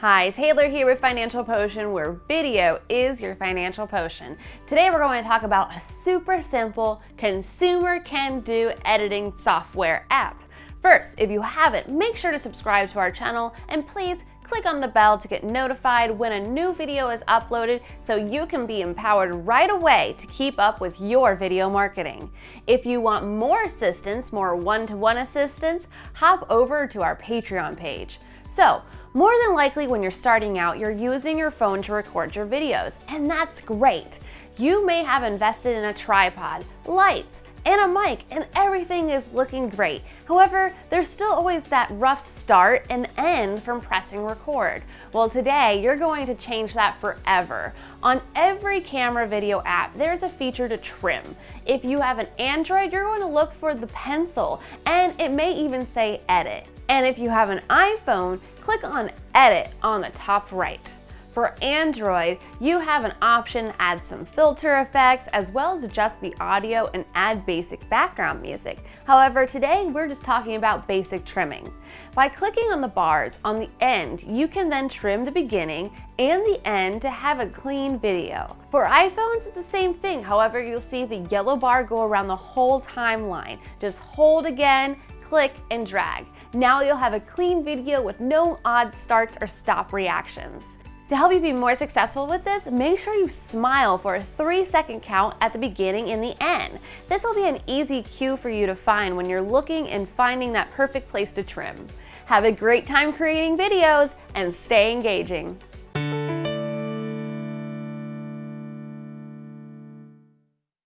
Hi, Taylor here with Financial Potion, where video is your financial potion. Today we're going to talk about a super simple consumer can do editing software app. First, if you haven't, make sure to subscribe to our channel and please click on the bell to get notified when a new video is uploaded so you can be empowered right away to keep up with your video marketing. If you want more assistance, more one-to-one -one assistance, hop over to our Patreon page. So, more than likely when you're starting out, you're using your phone to record your videos, and that's great. You may have invested in a tripod, lights, and a mic, and everything is looking great. However, there's still always that rough start and end from pressing record. Well, today, you're going to change that forever. On every camera video app, there's a feature to trim. If you have an Android, you're going to look for the pencil, and it may even say edit. And if you have an iPhone, click on Edit on the top right. For Android, you have an option to add some filter effects as well as adjust the audio and add basic background music. However, today we're just talking about basic trimming. By clicking on the bars on the end, you can then trim the beginning and the end to have a clean video. For iPhones, it's the same thing. However, you'll see the yellow bar go around the whole timeline. Just hold again, click and drag. Now you'll have a clean video with no odd starts or stop reactions. To help you be more successful with this, make sure you smile for a three second count at the beginning and the end. This will be an easy cue for you to find when you're looking and finding that perfect place to trim. Have a great time creating videos and stay engaging.